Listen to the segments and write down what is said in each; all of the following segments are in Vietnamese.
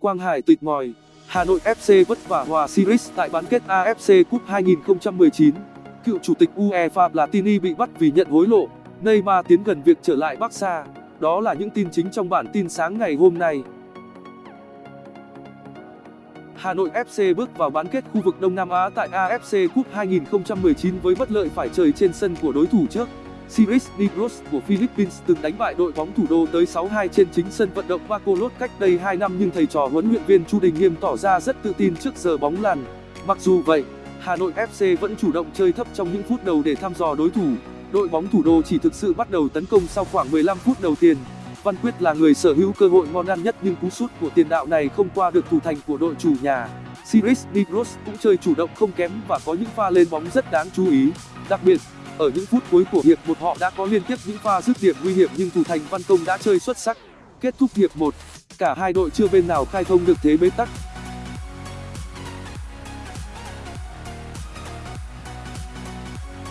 Quang Hải tịt ngòi, Hà Nội FC vất vả hòa Sirius tại bán kết AFC Cup 2019. Cựu chủ tịch UEFA Platini bị bắt vì nhận hối lộ, Neymar tiến gần việc trở lại Barca. Đó là những tin chính trong bản tin sáng ngày hôm nay. Hà Nội FC bước vào bán kết khu vực Đông Nam Á tại AFC Cup 2019 với bất lợi phải chơi trên sân của đối thủ trước. Sirius Negros của Philippines từng đánh bại đội bóng thủ đô tới 6-2 trên chính sân vận động Bacolod cách đây 2 năm nhưng thầy trò huấn luyện viên Chu Đình Nghiêm tỏ ra rất tự tin trước giờ bóng lăn. Mặc dù vậy, Hà Nội FC vẫn chủ động chơi thấp trong những phút đầu để thăm dò đối thủ. Đội bóng thủ đô chỉ thực sự bắt đầu tấn công sau khoảng 15 phút đầu tiên. Văn Quyết là người sở hữu cơ hội ngon ăn nhất nhưng cú sút của tiền đạo này không qua được thủ thành của đội chủ nhà. Siris Negros cũng chơi chủ động không kém và có những pha lên bóng rất đáng chú ý. Đặc biệt, ở những phút cuối của hiệp một họ đã có liên tiếp những pha dứt điểm nguy hiểm nhưng thủ thành Văn Công đã chơi xuất sắc. Kết thúc hiệp 1, cả hai đội chưa bên nào khai thông được thế bế tắc.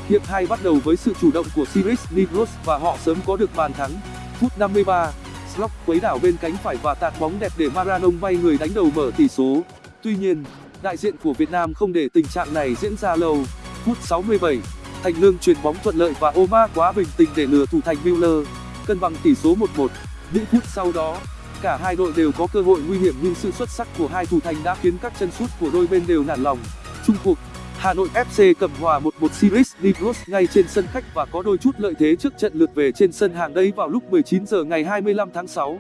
Hiệp 2 bắt đầu với sự chủ động của Sirius Negros và họ sớm có được bàn thắng. Phút 53, Slock quấy đảo bên cánh phải và tạt bóng đẹp để Maradona bay người đánh đầu mở tỷ số. Tuy nhiên, đại diện của Việt Nam không để tình trạng này diễn ra lâu. Phút 67, Thành Lương chuyền bóng thuận lợi và Omar quá bình tĩnh để lừa thủ thành Müller, cân bằng tỷ số 1-1. Những phút sau đó, cả hai đội đều có cơ hội nguy hiểm nhưng sự xuất sắc của hai thủ thành đã khiến các chân sút của đôi bên đều nản lòng. Chung cuộc, Hà Nội FC cầm hòa 1-1 Series Negros ngay trên sân khách và có đôi chút lợi thế trước trận lượt về trên sân hàng đây vào lúc 19 giờ ngày 25 tháng 6.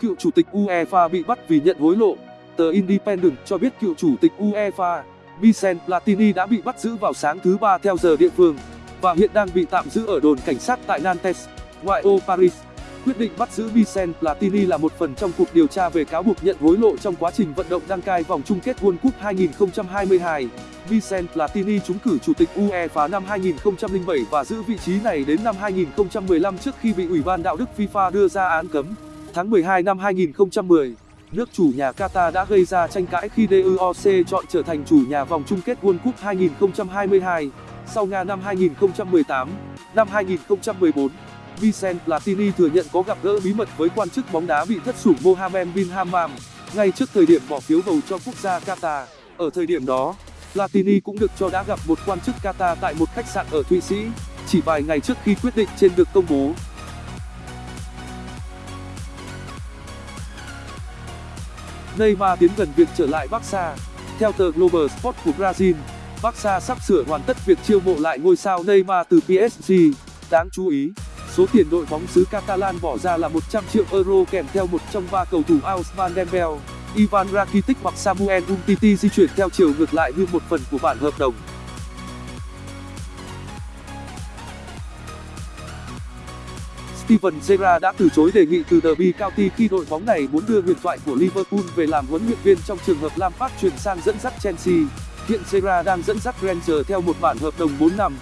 Cựu chủ tịch UEFA bị bắt vì nhận hối lộ. Tờ Independent cho biết cựu chủ tịch UEFA, Michel Platini đã bị bắt giữ vào sáng thứ ba theo giờ địa phương và hiện đang bị tạm giữ ở đồn cảnh sát tại Nantes, ngoại ô Paris. Quyết định bắt giữ Michel Platini là một phần trong cuộc điều tra về cáo buộc nhận hối lộ trong quá trình vận động đăng cai vòng chung kết World Cup 2022. Michel Platini trúng cử chủ tịch UEFA năm 2007 và giữ vị trí này đến năm 2015 trước khi bị Ủy ban đạo đức FIFA đưa ra án cấm. Tháng 12 năm 2010, nước chủ nhà Qatar đã gây ra tranh cãi khi DOC chọn trở thành chủ nhà vòng chung kết World Cup 2022, sau Nga năm 2018. Năm 2014, Vincent Platini thừa nhận có gặp gỡ bí mật với quan chức bóng đá bị thất sủng Mohamed bin Hammam, ngay trước thời điểm bỏ phiếu bầu cho quốc gia Qatar. Ở thời điểm đó, Platini cũng được cho đã gặp một quan chức Qatar tại một khách sạn ở Thụy Sĩ, chỉ vài ngày trước khi quyết định trên được công bố. Neymar tiến gần việc trở lại Barca. Theo tờ Global Sport của Brazil, Barca sắp sửa hoàn tất việc chiêu mộ lại ngôi sao Neymar từ PSG. Đáng chú ý, số tiền đội bóng xứ Catalan bỏ ra là 100 triệu euro kèm theo một trong ba cầu thủ Ousmane Dembele, Ivan Rakitic hoặc Samuel Umtiti di chuyển theo chiều ngược lại như một phần của bản hợp đồng. Steven Gerrard đã từ chối đề nghị từ Derby County khi đội bóng này muốn đưa huyền thoại của Liverpool về làm huấn luyện viên trong trường hợp Lampard chuyển sang dẫn dắt Chelsea. Hiện Gerrard đang dẫn dắt Rangers theo một bản hợp đồng 4 năm.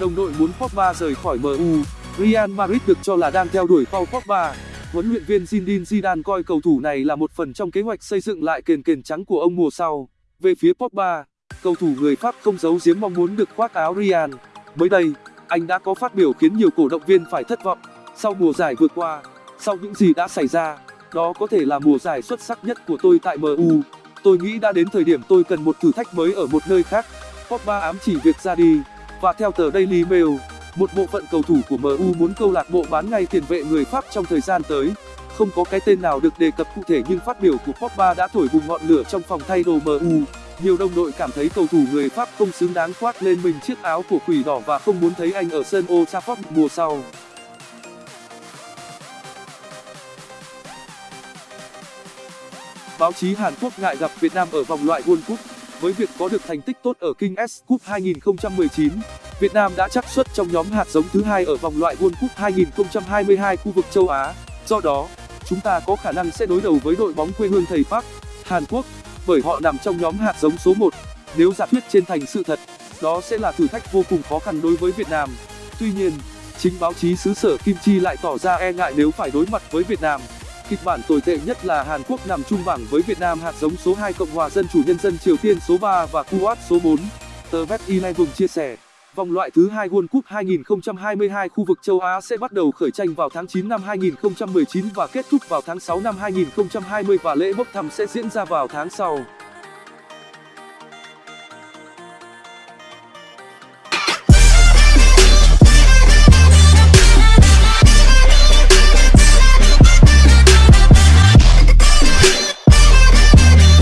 Đồng đội muốn Pogba rời khỏi MU. Real Madrid được cho là đang theo đuổi Paul Pogba. Huấn luyện viên Zinedine Zidane coi cầu thủ này là một phần trong kế hoạch xây dựng lại kền kền trắng của ông mùa sau. Về phía Pogba, cầu thủ người Pháp không giấu giếm mong muốn được khoác áo Real. Mới đây, anh đã có phát biểu khiến nhiều cổ động viên phải thất vọng. Sau mùa giải vừa qua, sau những gì đã xảy ra, đó có thể là mùa giải xuất sắc nhất của tôi tại MU. Tôi nghĩ đã đến thời điểm tôi cần một thử thách mới ở một nơi khác. Pogba ám chỉ việc ra đi. Và theo tờ Daily Mail, một bộ phận cầu thủ của MU muốn câu lạc bộ bán ngay tiền vệ người Pháp trong thời gian tới. Không có cái tên nào được đề cập cụ thể nhưng phát biểu của Pogba đã thổi bùng ngọn lửa trong phòng thay đồ MU. Nhiều đồng đội cảm thấy cầu thủ người Pháp không xứng đáng khoác lên mình chiếc áo của quỷ đỏ và không muốn thấy anh ở sân Old Trafford mùa sau. Báo chí Hàn Quốc ngại gặp Việt Nam ở vòng loại World Cup. Với việc có được thành tích tốt ở King S Cup 2019, Việt Nam đã chắc suất trong nhóm hạt giống thứ hai ở vòng loại World Cup 2022 khu vực châu Á. Do đó, chúng ta có khả năng sẽ đối đầu với đội bóng quê hương thầy Park, Hàn Quốc, bởi họ nằm trong nhóm hạt giống số 1. Nếu giả thuyết trên thành sự thật, đó sẽ là thử thách vô cùng khó khăn đối với Việt Nam. Tuy nhiên, chính báo chí xứ sở Kim Chi lại tỏ ra e ngại nếu phải đối mặt với Việt Nam. Kịch bản tồi tệ nhất là Hàn Quốc nằm chung bảng với Việt Nam hạt giống số 2 Cộng hòa Dân chủ Nhân dân Triều Tiên số 3 và Kuwait số 4. tờ bet 11 chia sẻ vòng loại thứ hai World Cup 2022 khu vực châu Á sẽ bắt đầu khởi tranh vào tháng 9 năm 2019 và kết thúc vào tháng 6 năm 2020 và lễ bốc thăm sẽ diễn ra vào tháng sau.